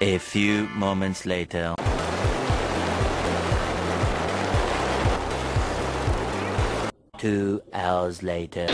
A few moments later. Two hours later.